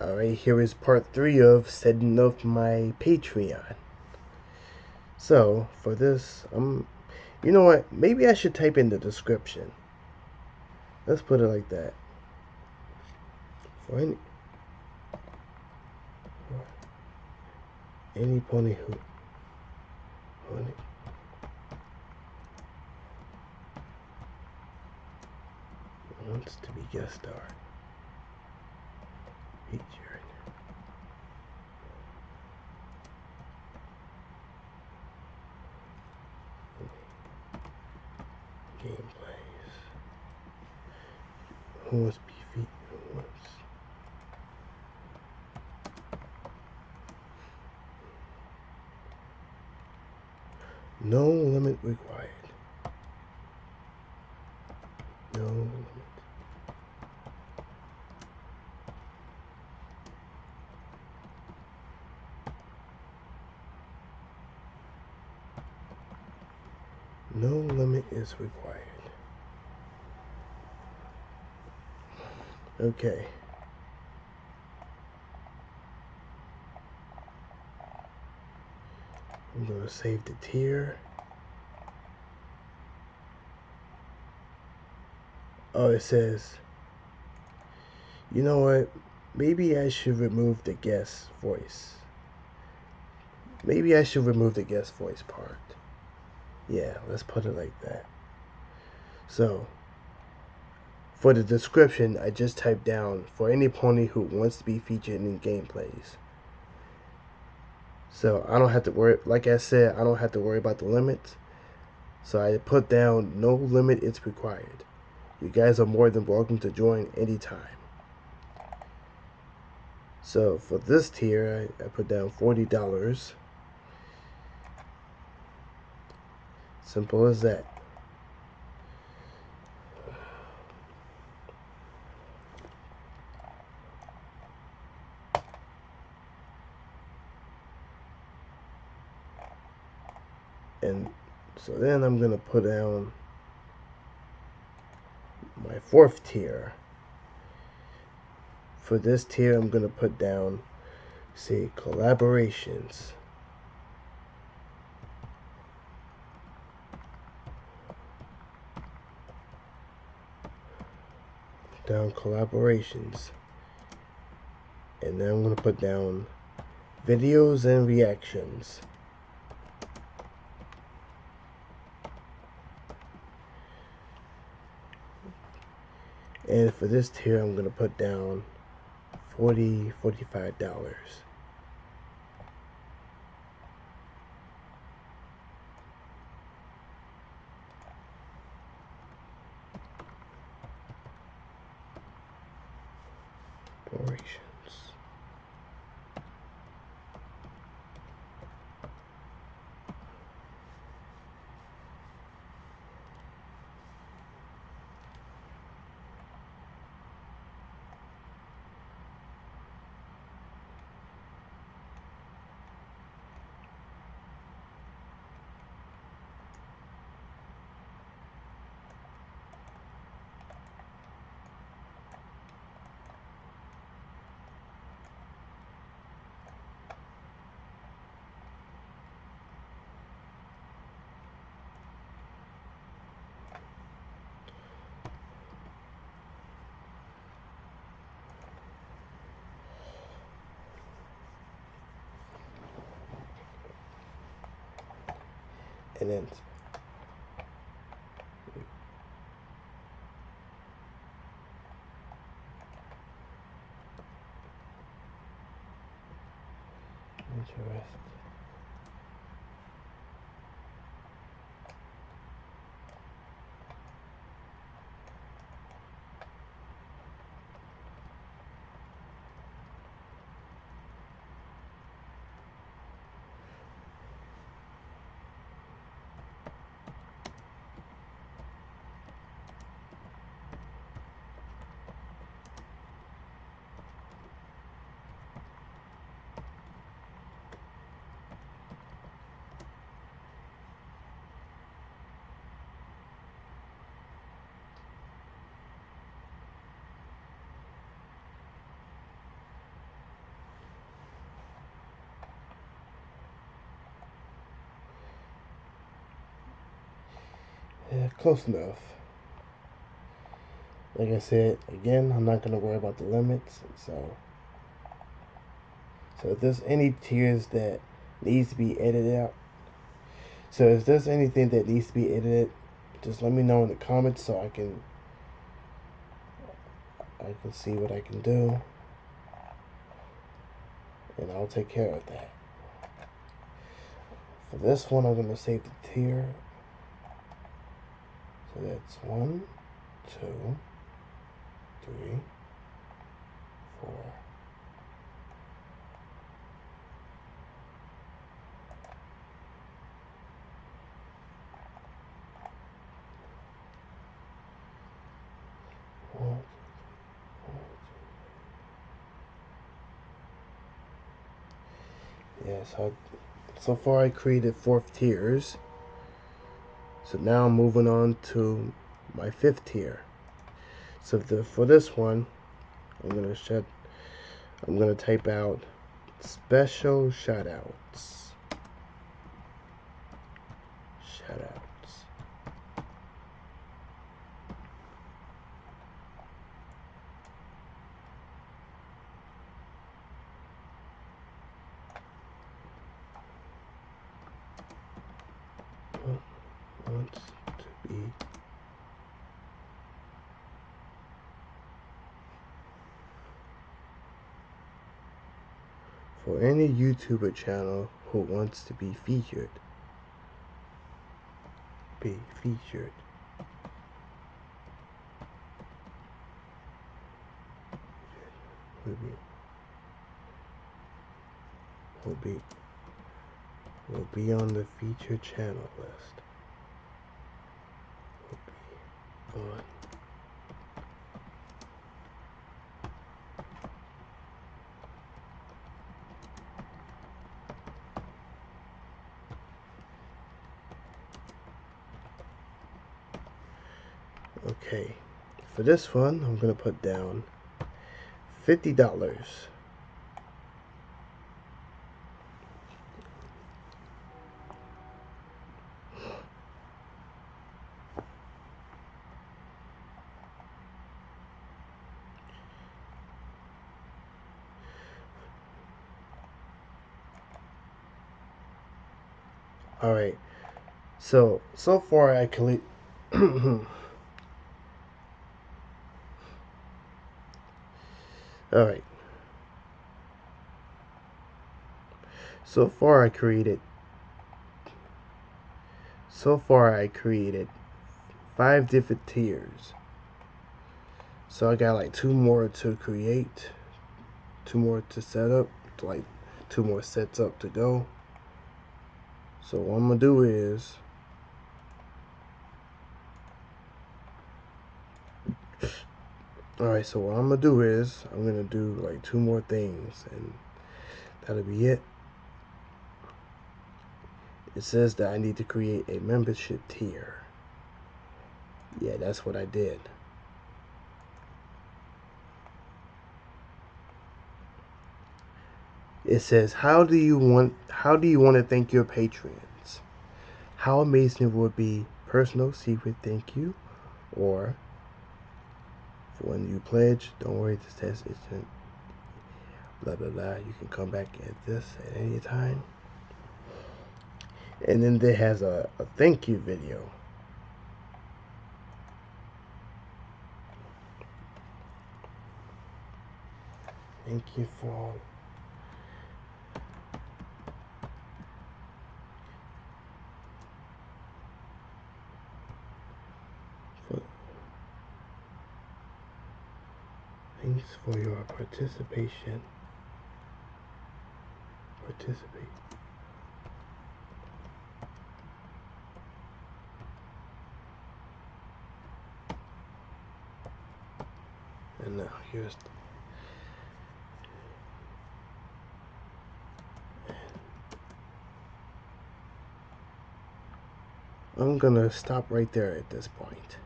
Alright, here is part three of setting up my Patreon. So, for this, I'm, you know what, maybe I should type in the description. Let's put it like that. For any, for any pony who, pony, wants to be guest star featured. Gameplays. Who wants to be featured? Who wants? No limit required. No limit. No limit is required. Okay. I'm going to save the tier. Oh, it says, you know what? Maybe I should remove the guest voice. Maybe I should remove the guest voice part. Yeah, let's put it like that. So, for the description, I just typed down for any pony who wants to be featured in gameplays. So I don't have to worry, like I said, I don't have to worry about the limits. So I put down no limit is required. You guys are more than welcome to join anytime. So for this tier, I, I put down $40. Simple as that. And so then I'm going to put down my fourth tier. For this tier, I'm going to put down, say, collaborations. Down collaborations. And then I'm going to put down videos and reactions. And for this tier I'm going to put down 40 45 dollars operations. and Close enough. Like I said, again, I'm not going to worry about the limits. So, so if there's any tiers that needs to be edited out, so if there's anything that needs to be edited, just let me know in the comments so I can I can see what I can do and I'll take care of that. For this one, I'm going to save the tier. That's one, two, three, four. One, yeah, so, so far I created four tiers. So now I'm moving on to my fifth tier. So the, for this one, I'm gonna shut. I'm gonna type out special shoutouts. Shoutouts. To be for any YouTuber channel who wants to be featured. Be featured. Will be will be will be on the featured channel list. Okay, for this one, I'm going to put down $50. All right. So, so far I collect All right. So far I created so far I created five different tiers. So I got like two more to create, two more to set up, like two more sets up to go. So what I'm gonna do is Alright, so what I'm gonna do is I'm gonna do like two more things and that'll be it. It says that I need to create a membership tier. Yeah, that's what I did. It says, "How do you want how do you want to thank your patrons? How amazing it would be personal secret thank you or for when you pledge, don't worry, this test isn't blah blah blah. You can come back at this at any time. And then there has a, a thank you video. Thank you for all Thanks for your participation. Participate. And now here's I'm gonna stop right there at this point.